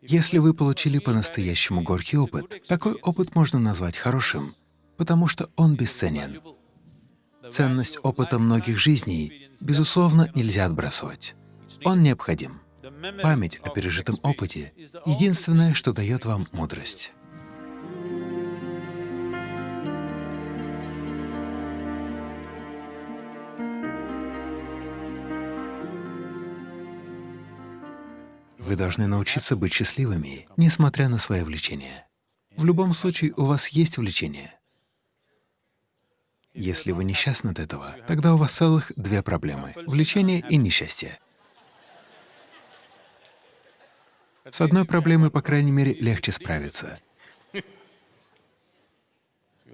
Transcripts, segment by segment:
Если вы получили по-настоящему горький опыт, такой опыт можно назвать хорошим, потому что он бесценен. Ценность опыта многих жизней, безусловно, нельзя отбрасывать. Он необходим. Память о пережитом опыте — единственное, что дает вам мудрость. Вы должны научиться быть счастливыми, несмотря на свои влечения. В любом случае, у вас есть влечение. Если вы несчастны от этого, тогда у вас целых две проблемы — влечение и несчастье. С одной проблемой, по крайней мере, легче справиться.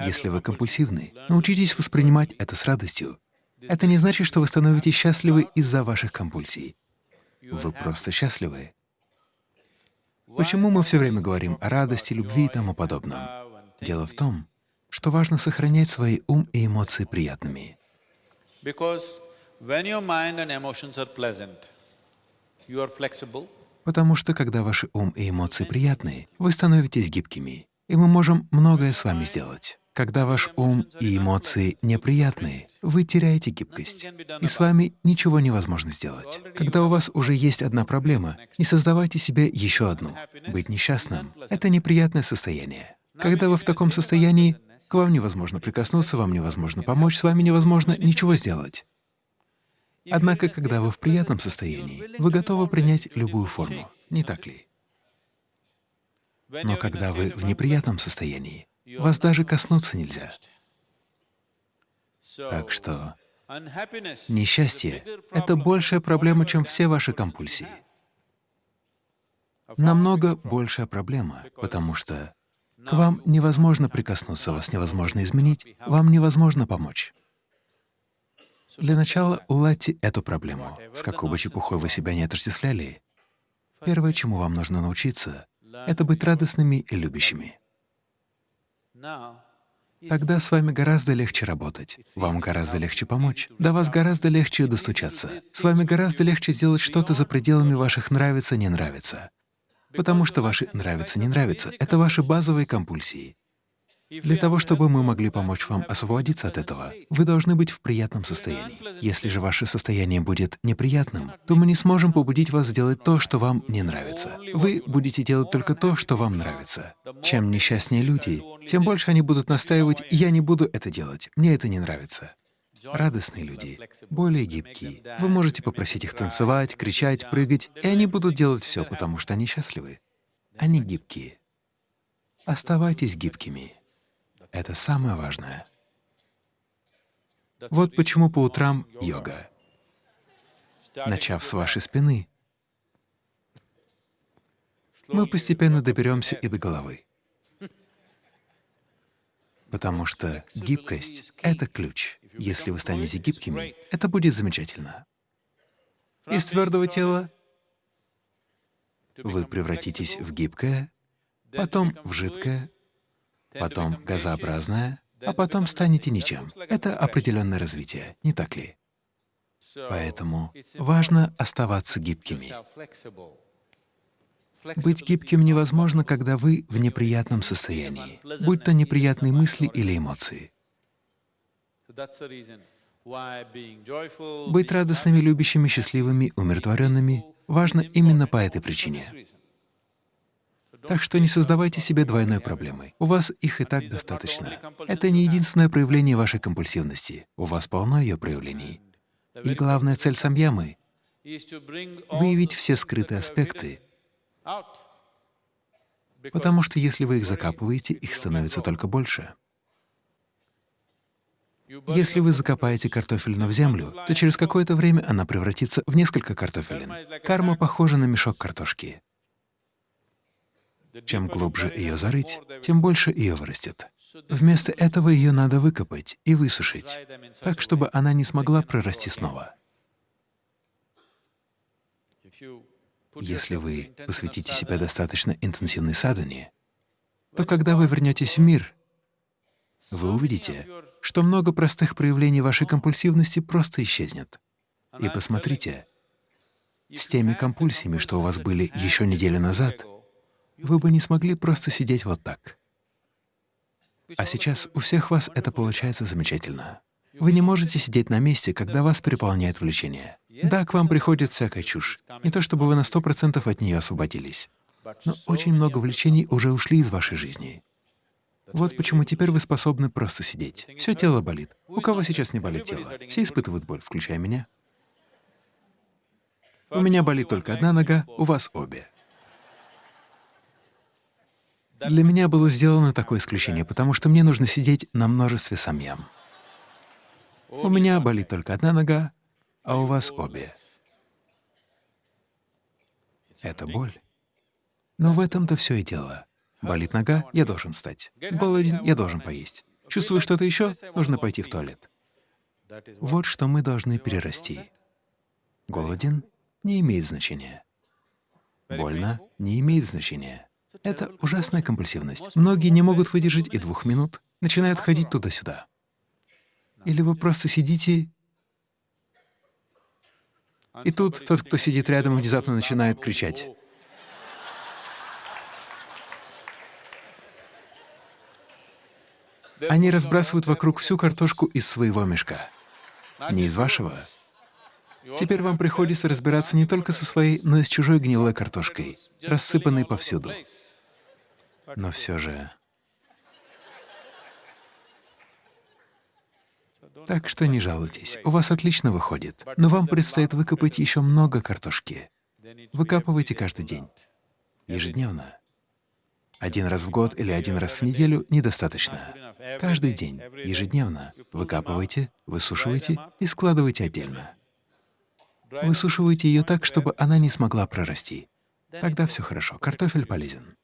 Если вы компульсивны, научитесь воспринимать это с радостью. Это не значит, что вы становитесь счастливы из-за ваших компульсий. Вы просто счастливы. Почему мы все время говорим о радости, любви и тому подобном? Дело в том, что важно сохранять свои ум и эмоции приятными. Потому что когда ваши ум и эмоции приятны, вы становитесь гибкими, и мы можем многое с вами сделать. Когда ваш ум и эмоции неприятные, вы теряете гибкость, и с вами ничего невозможно сделать. Когда у вас уже есть одна проблема, не создавайте себе еще одну. Быть несчастным — это неприятное состояние. Когда вы в таком состоянии, к вам невозможно прикоснуться, вам невозможно помочь, с вами невозможно ничего сделать. Однако, когда вы в приятном состоянии, вы готовы принять любую форму, не так ли? Но когда вы в неприятном состоянии, вас даже коснуться нельзя. Так что несчастье — это большая проблема, чем все ваши компульсии. Намного большая проблема, потому что к вам невозможно прикоснуться, вас невозможно изменить, вам невозможно помочь. Для начала уладьте эту проблему. С какой бы чепухой вы себя не отождествляли, первое, чему вам нужно научиться, — это быть радостными и любящими. Тогда с вами гораздо легче работать, вам гораздо легче помочь, до вас гораздо легче достучаться, с вами гораздо легче сделать что-то за пределами ваших «нравится-не нравится», потому что ваши «нравится-не нравится» — это ваши базовые компульсии. Для того, чтобы мы могли помочь вам освободиться от этого, вы должны быть в приятном состоянии. Если же ваше состояние будет неприятным, то мы не сможем побудить вас сделать то, что вам не нравится. Вы будете делать только то, что вам нравится. Чем несчастнее люди, тем больше они будут настаивать «я не буду это делать, мне это не нравится». Радостные люди, более гибкие. Вы можете попросить их танцевать, кричать, прыгать, и они будут делать все, потому что они счастливы. Они гибкие. Оставайтесь гибкими. Это самое важное. Вот почему по утрам йога. Начав с вашей спины, мы постепенно доберемся и до головы. Потому что гибкость — это ключ. Если вы станете гибкими, это будет замечательно. Из твердого тела вы превратитесь в гибкое, потом в жидкое, потом газообразное, а потом станете ничем. Это определенное развитие, не так ли? Поэтому важно оставаться гибкими. Быть гибким невозможно, когда вы в неприятном состоянии, будь то неприятные мысли или эмоции. Быть радостными, любящими, счастливыми, умиротворенными важно именно по этой причине. Так что не создавайте себе двойной проблемы. У вас их и так достаточно. Это не единственное проявление вашей компульсивности. У вас полно ее проявлений. И главная цель самьямы — выявить все скрытые аспекты, потому что если вы их закапываете, их становится только больше. Если вы закопаете картофелину в землю, то через какое-то время она превратится в несколько картофелин. Карма похожа на мешок картошки. Чем глубже ее зарыть, тем больше ее вырастет. Вместо этого ее надо выкопать и высушить, так, чтобы она не смогла прорасти снова. Если вы посвятите себя достаточно интенсивной садхане, то когда вы вернетесь в мир, вы увидите, что много простых проявлений вашей компульсивности просто исчезнет. И посмотрите, с теми компульсиями, что у вас были еще неделю назад, вы бы не смогли просто сидеть вот так. А сейчас у всех вас это получается замечательно. Вы не можете сидеть на месте, когда вас переполняет влечение. Да, к вам приходит всякая чушь. Не то чтобы вы на сто процентов от нее освободились, но очень много влечений уже ушли из вашей жизни. Вот почему теперь вы способны просто сидеть. Все тело болит. У кого сейчас не болит тело? Все испытывают боль, включая меня. У меня болит только одна нога, у вас обе. Для меня было сделано такое исключение, потому что мне нужно сидеть на множестве самьям. У меня болит только одна нога, а у вас обе. Это боль. Но в этом-то все и дело. Болит нога — я должен встать. Голоден — я должен поесть. Чувствую что-то еще — нужно пойти в туалет. Вот что мы должны перерасти. Голоден — не имеет значения. Больно — не имеет значения. Это ужасная компульсивность. Многие не могут выдержать и двух минут, начинают ходить туда-сюда. Или вы просто сидите, и тут тот, кто сидит рядом, внезапно начинает кричать. Они разбрасывают вокруг всю картошку из своего мешка. Не из вашего. Теперь вам приходится разбираться не только со своей, но и с чужой гнилой картошкой, рассыпанной повсюду. Но все же... Так что не жалуйтесь, у вас отлично выходит, но вам предстоит выкопать еще много картошки. Выкапывайте каждый день, ежедневно. Один раз в год или один раз в неделю недостаточно. Каждый день, ежедневно выкапывайте, высушивайте и складывайте отдельно. Высушивайте ее так, чтобы она не смогла прорасти. Тогда все хорошо, картофель полезен.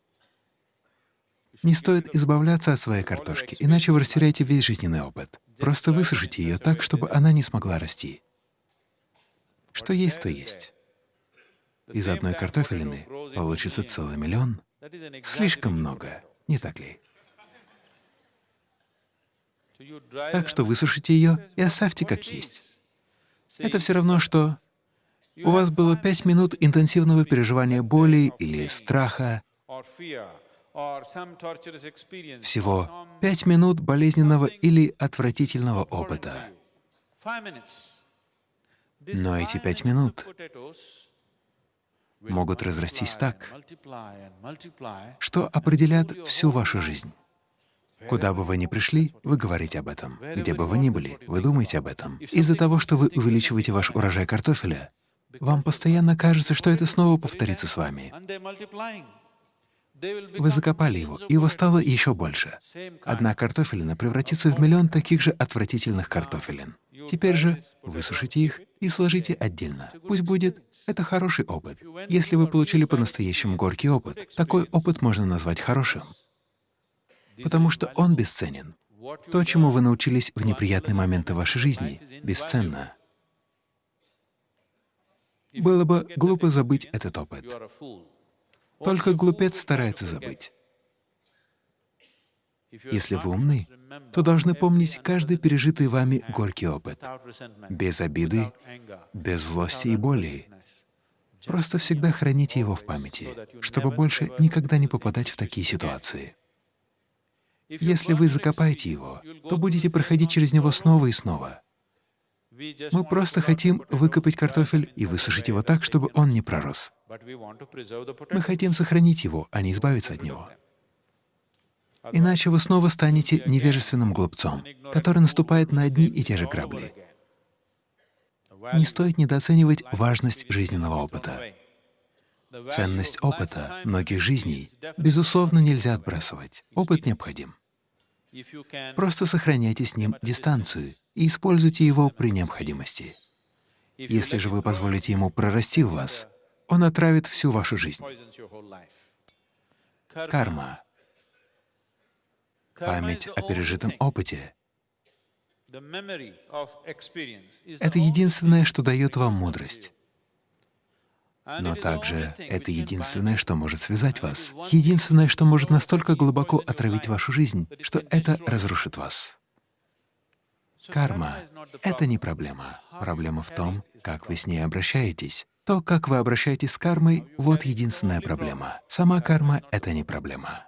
Не стоит избавляться от своей картошки, иначе вы растеряете весь жизненный опыт. Просто высушите ее так, чтобы она не смогла расти. Что есть, то есть. Из одной картофелины получится целый миллион. Слишком много, не так ли? Так что высушите ее и оставьте как есть. Это все равно, что у вас было пять минут интенсивного переживания боли или страха, всего пять минут болезненного или отвратительного опыта. Но эти пять минут могут разрастись так, что определят всю вашу жизнь. Куда бы вы ни пришли, вы говорите об этом. Где бы вы ни были, вы думаете об этом. Из-за того, что вы увеличиваете ваш урожай картофеля, вам постоянно кажется, что это снова повторится с вами. Вы закопали его, и его стало еще больше. Одна картофелина превратится в миллион таких же отвратительных картофелин. Теперь же высушите их и сложите отдельно. Пусть будет. Это хороший опыт. Если вы получили по-настоящему горький опыт, такой опыт можно назвать хорошим потому что он бесценен. То, чему вы научились в неприятные моменты вашей жизни, бесценно. Было бы глупо забыть этот опыт. Только глупец старается забыть. Если вы умны, то должны помнить каждый пережитый вами горький опыт, без обиды, без злости и боли. Просто всегда храните его в памяти, чтобы больше никогда не попадать в такие ситуации. Если вы закопаете его, то будете проходить через него снова и снова. Мы просто хотим выкопать картофель и высушить его так, чтобы он не пророс. Мы хотим сохранить его, а не избавиться от него. Иначе вы снова станете невежественным глупцом, который наступает на одни и те же грабли. Не стоит недооценивать важность жизненного опыта. Ценность опыта многих жизней, безусловно, нельзя отбрасывать. Опыт необходим. Просто сохраняйте с ним дистанцию и используйте его при необходимости. Если же вы позволите ему прорасти в вас, он отравит всю вашу жизнь. Карма — память о пережитом опыте. Это единственное, что дает вам мудрость. Но также это единственное, что может связать вас, единственное, что может настолько глубоко отравить вашу жизнь, что это разрушит вас. Карма — это не проблема. Проблема в том, как вы с ней обращаетесь. То, как вы обращаетесь с кармой, вот единственная проблема. Сама карма — это не проблема.